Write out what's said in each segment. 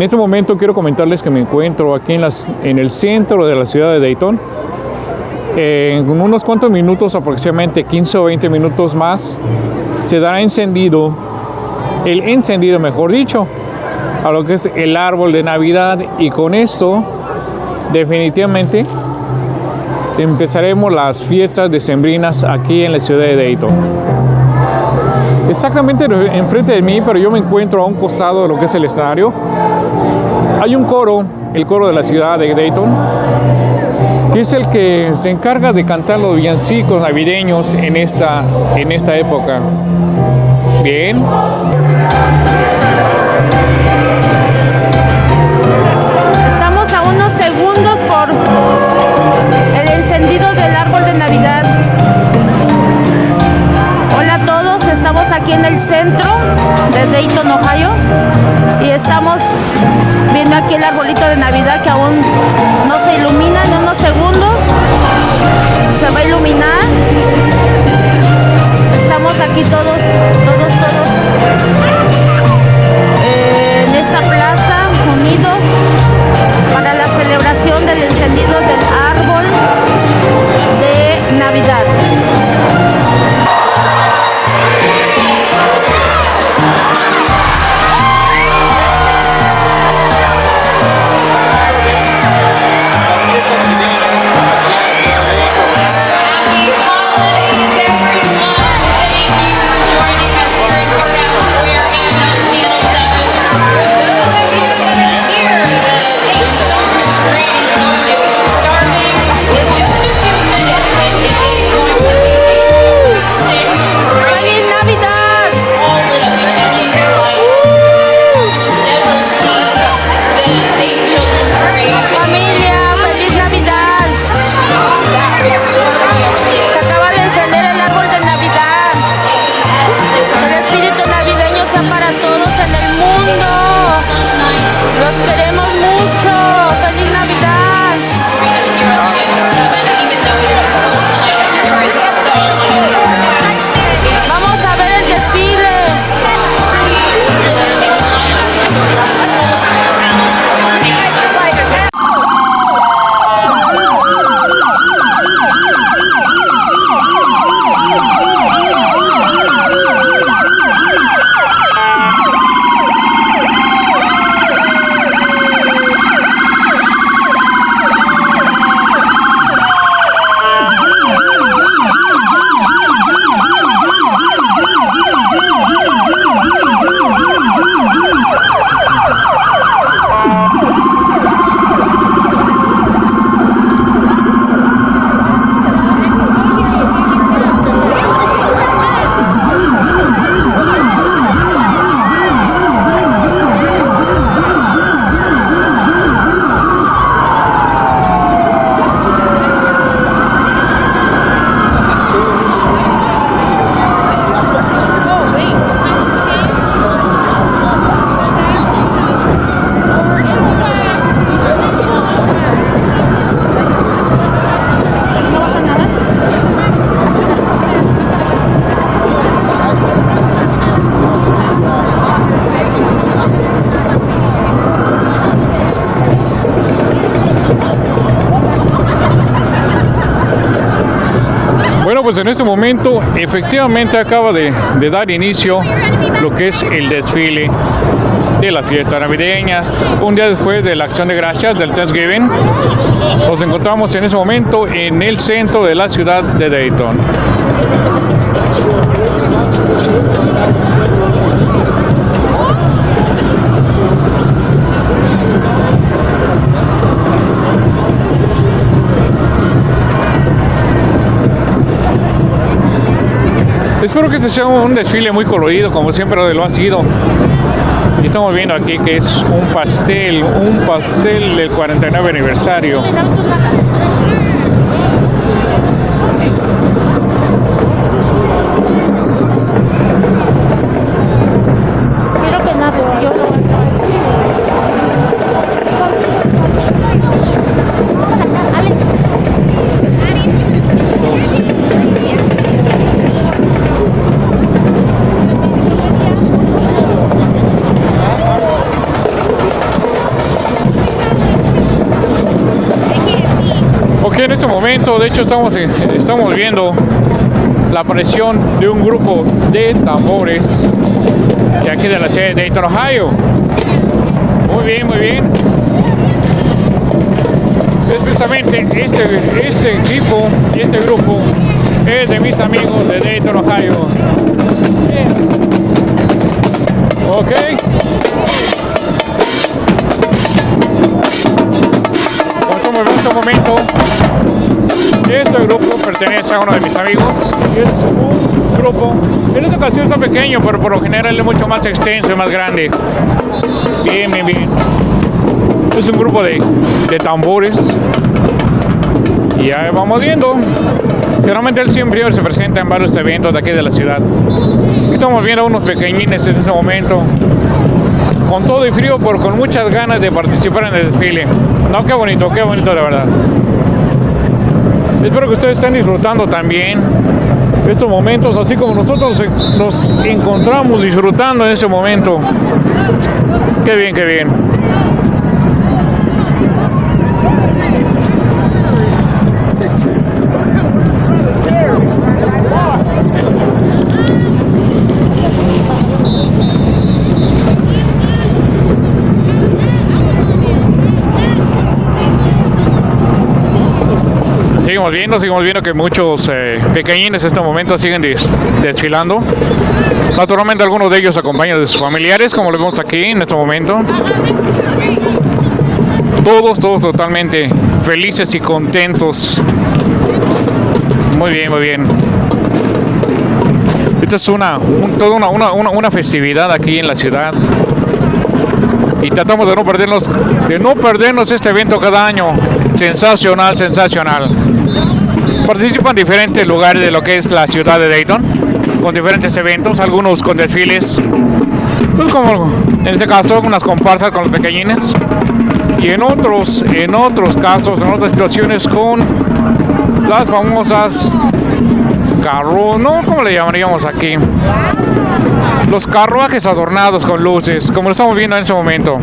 En este momento quiero comentarles que me encuentro aquí en, el centro de la ciudad de Dayton. En unos cuantos minutos, aproximadamente 15 o 20 minutos más, se dará encendido, el encendido mejor dicho, a lo que es el árbol de Navidad y con esto definitivamente empezaremos las fiestas decembrinas aquí en la ciudad de Dayton. Exactamente enfrente de mí, pero yo me encuentro a un costado de lo que es el escenario. Hay un coro, el coro de la ciudad de Dayton, que es el que se encarga de cantar los villancicos navideños en esta, en esta época. Bien. Estamos a unos segundos por el encendido del árbol de Navidad. Hola a todos, estamos aquí en el centro de Dayton, Ohio y estamos aquí el arbolito de Navidad que aún no se ilumina en unos segundos. Se va a iluminar. Estamos aquí todos, todos, todos eh, en esta plaza unidos para la celebración del encendido del árbol de Navidad. Pues en este momento efectivamente acaba de, dar inicio lo que es el desfile de las fiestas navideñas. Un día después de la acción de gracias del Thanksgiving, nos encontramos en ese momento en el centro de la ciudad de Dayton. Espero que este sea un desfile muy colorido, como siempre lo ha sido. Y estamos viendo aquí que es un pastel, un pastel del 49 aniversario. Que en este momento, de hecho, estamos, estamos viendo la aparición de un grupo de tambores de aquí de la ciudad de Dayton, Ohio. Muy bien, muy bien. Es precisamente este, este equipo y este grupo es de mis amigos de Dayton, Ohio. Bien. Ok. En este grupo pertenece a uno de mis amigos. Es grupo, en esta ocasión está pequeño, pero por lo general es mucho más extenso y más grande. Bien, bien, bien. Es un grupo de, de tambores. Y ya vamos viendo. Generalmente él siempre se presenta en varios eventos de aquí de la ciudad. Estamos viendo unos pequeñines en este momento. Con todo y frío, pero con muchas ganas de participar en el desfile. No, qué bonito, qué bonito de verdad. Espero que ustedes estén disfrutando también estos momentos, así como nosotros nos encontramos disfrutando en este momento. Qué bien, qué bien. Seguimos viendo, seguimos viendo que muchos eh, pequeñines en este momento siguen des- desfilando. Naturalmente algunos de ellos acompañan de sus familiares, como lo vemos aquí en este momento. Todos, todos totalmente felices y contentos. Muy bien, muy bien. Esta es una, un- toda una, una, una, una festividad aquí en la ciudad. Y tratamos de no perdernos, de no perdernos este evento cada año. Sensacional, sensacional. Participan diferentes lugares de lo que es la ciudad de Dayton, con diferentes eventos, algunos con desfiles, pues como en este caso unas comparsas con los pequeñines, y en otros, en otros casos, en otras situaciones con las famosas carro, no, ¿cómo le llamaríamos aquí? Los carruajes adornados con luces, como lo estamos viendo en este momento.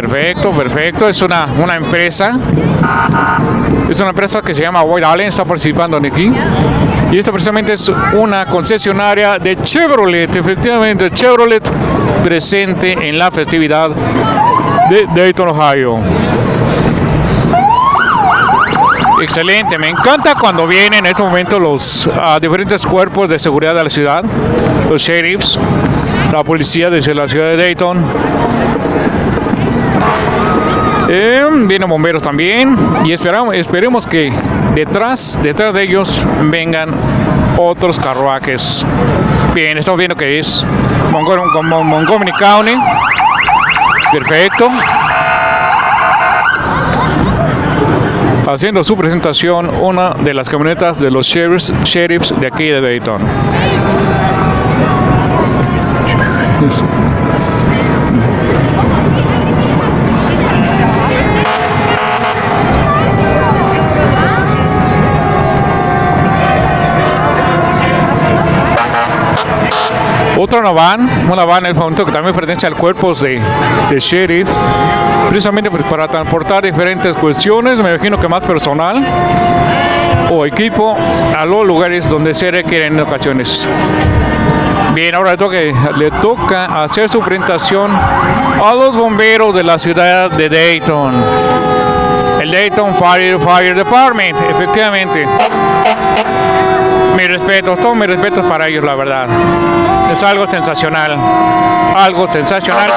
Perfecto, perfecto. Es una, una empresa. Es una empresa que se llama White Allen, está participando aquí. Y esta precisamente es una concesionaria de Chevrolet, efectivamente, Chevrolet presente en la festividad de Dayton, Ohio. Excelente, me encanta cuando vienen en este momento los ah, diferentes cuerpos de seguridad de la ciudad, los sheriffs, la policía de la ciudad de Dayton. Eh, vienen bomberos también y esperamos, esperemos que detrás, detrás de ellos vengan otros carruajes. Bien, estamos viendo que es Montgomery, County. Perfecto. Haciendo su presentación una de las camionetas de los sheriffs, sheriffs de aquí de Dayton. Otra una van, una van el momento que también pertenece al cuerpo de, de sheriff, precisamente pues, para transportar diferentes cuestiones, me imagino que más personal o equipo a los lugares donde se requieren en ocasiones. Bien, ahora le toca, le toca hacer su presentación a los bomberos de la ciudad de Dayton. El Dayton Fire, Fire Department, efectivamente. Mi respeto, todos mis respetos para ellos, la verdad. Es algo sensacional. Algo sensacional.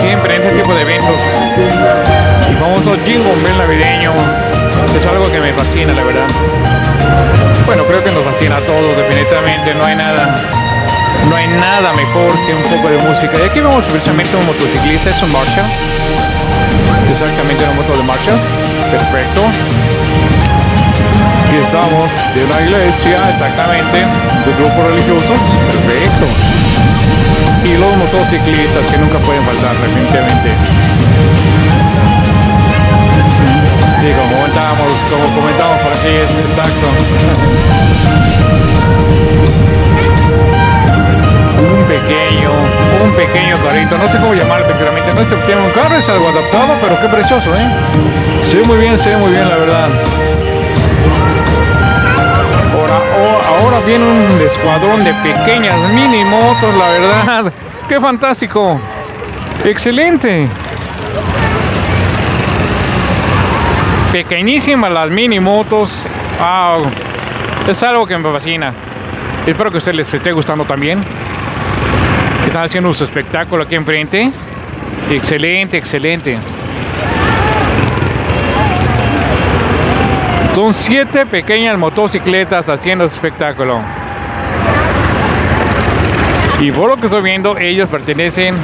Siempre en este tipo de eventos. El famoso Jingle Bell navideño es algo que me fascina, la verdad. Bueno, creo que nos fascina a todos, definitivamente. No hay nada, no hay nada mejor que un poco de música. Y aquí vemos precisamente un motociclista, es un Marshall. Exactamente una moto de Marshall. Perfecto. Aquí estamos de una iglesia, exactamente, de grupos religiosos. Perfecto y los motociclistas que nunca pueden faltar definitivamente. Y como comentábamos como comentábamos por aquí exacto. Un pequeño un pequeño carrito no sé cómo llamarlo efectivamente no es un carro es algo adaptado pero qué precioso eh se ve muy bien se ve muy bien la verdad Ahora, oh, ahora viene un escuadrón de pequeñas mini motos, la verdad. ¡Qué fantástico! ¡Excelente! Pequeñísimas las mini motos. Wow. Es algo que me fascina. Espero que a ustedes les esté gustando también. Están haciendo su espectáculo aquí enfrente. Excelente, excelente. Son siete pequeñas motocicletas haciendo espectáculo. Y por lo que estoy viendo, ellos pertenecen,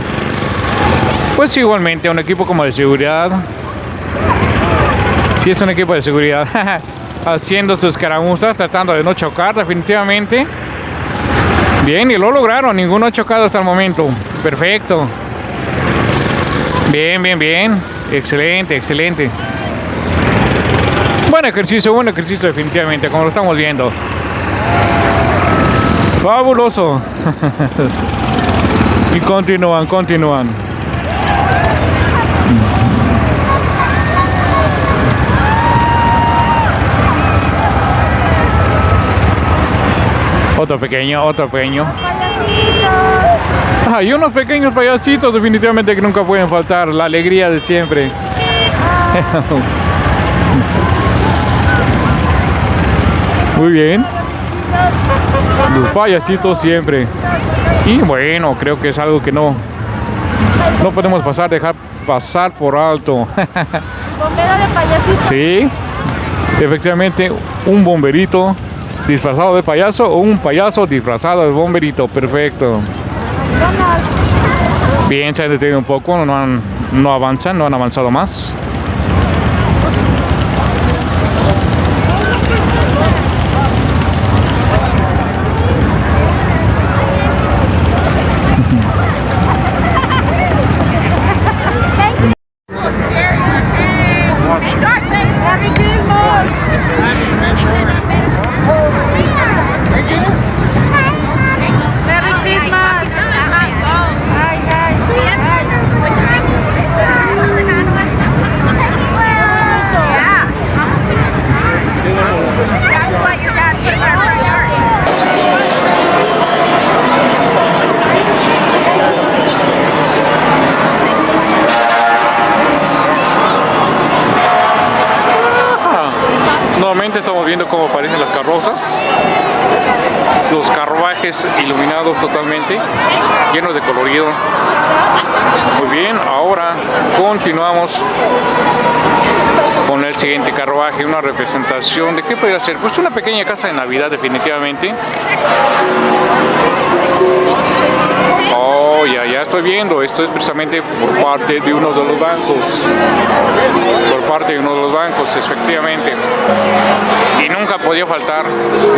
pues igualmente a un equipo como de seguridad. Si es un equipo de seguridad, haciendo sus caramuzas, tratando de no chocar definitivamente. Bien, y lo lograron, ninguno ha chocado hasta el momento. Perfecto. Bien, bien, bien. Excelente, excelente. Buen ejercicio, buen ejercicio definitivamente, como lo estamos viendo. Fabuloso. y continúan, continúan. Otro pequeño, otro pequeño. Ah, y unos pequeños payasitos definitivamente que nunca pueden faltar. La alegría de siempre. Muy bien. Los payasitos siempre. Y bueno, creo que es algo que no no podemos pasar, dejar pasar por alto. Bombero de payasito. sí, efectivamente, un bomberito disfrazado de payaso o un payaso disfrazado de bomberito. Perfecto. Bien, se han detenido un poco, no, han- no avanzan, no han avanzado más. Merry Christmas. Merry Christmas. Ay, ay, ay. That's what your dad put in our front yard. Ah, Nuevamente estamos viendo cómo aparecen las carrozas, los carruajes totalmente, llenos de colorido. Muy bien, ahora continuamos con el siguiente carruaje, una representación de qué podría ser, pues una pequeña casa de Navidad definitivamente. Oh, ya, ya estoy viendo, esto es precisamente por parte de uno de los bancos por parte de uno de los bancos, efectivamente. Y nunca podía faltar,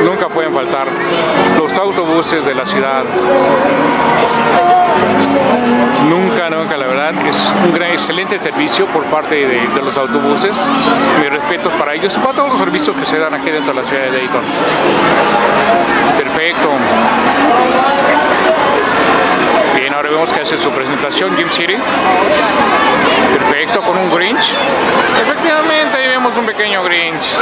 nunca pueden faltar los autobuses de la ciudad. Nunca, nunca, la verdad, es un gran, excelente servicio por parte de, los autobuses. Mis respetos para ellos para todos los servicios que se dan aquí dentro de la ciudad de Dayton. Perfecto. Ahora vemos que hace su presentación Jim City. Perfecto, con un Grinch. Efectivamente, ahí vemos un pequeño Grinch.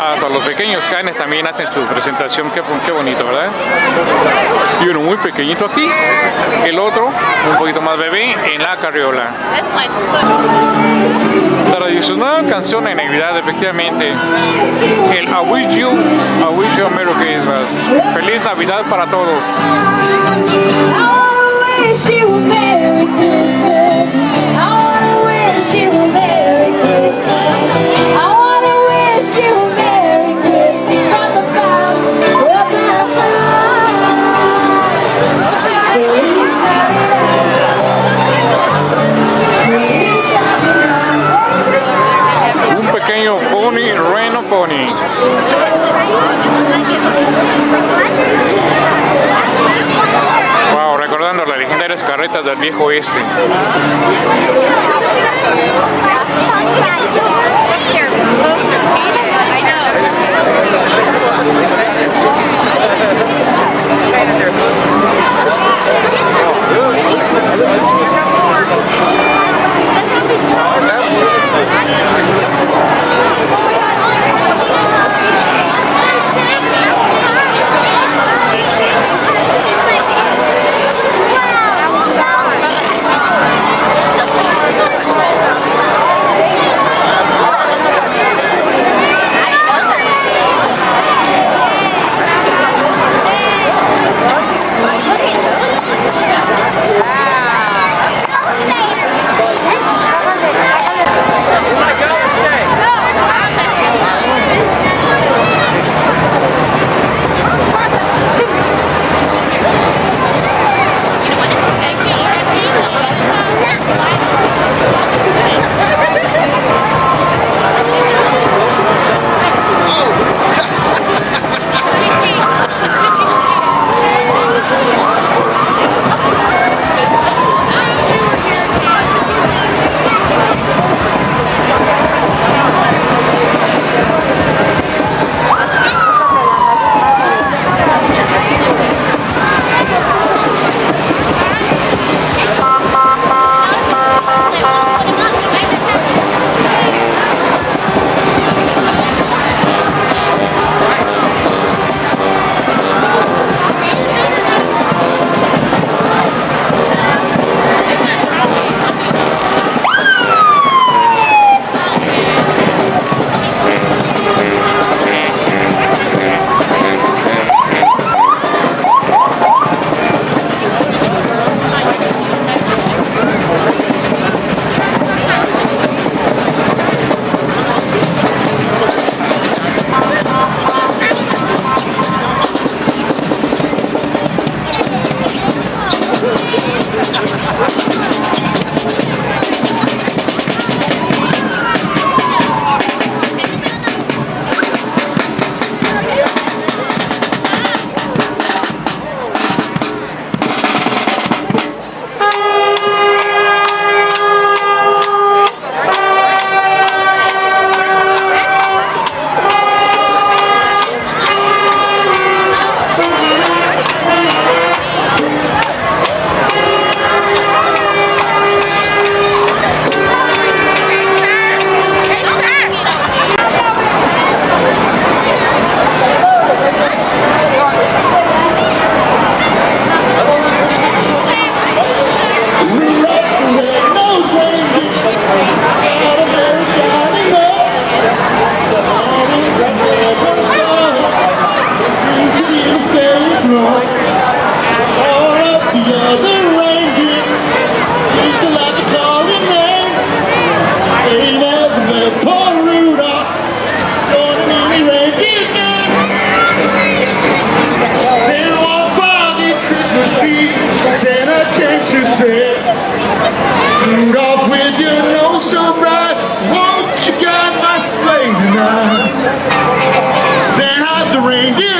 Hasta los pequeños también hacen su presentación, qué, bonito, ¿verdad? Y uno muy pequeñito aquí, el otro un poquito más bebé en la carriola. Tradicional canción de Navidad, efectivamente, el I wish you, I wish you Merry Christmas. Feliz Navidad para todos. I wish you a Merry Christmas. I wanna wish you a Merry Christmas. Del Yeah.